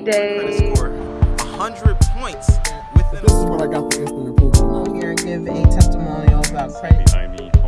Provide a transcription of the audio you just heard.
great day. Score 100 points within This is what I got for instant approval. I'm Here and give a testimonial about credit. Behind me.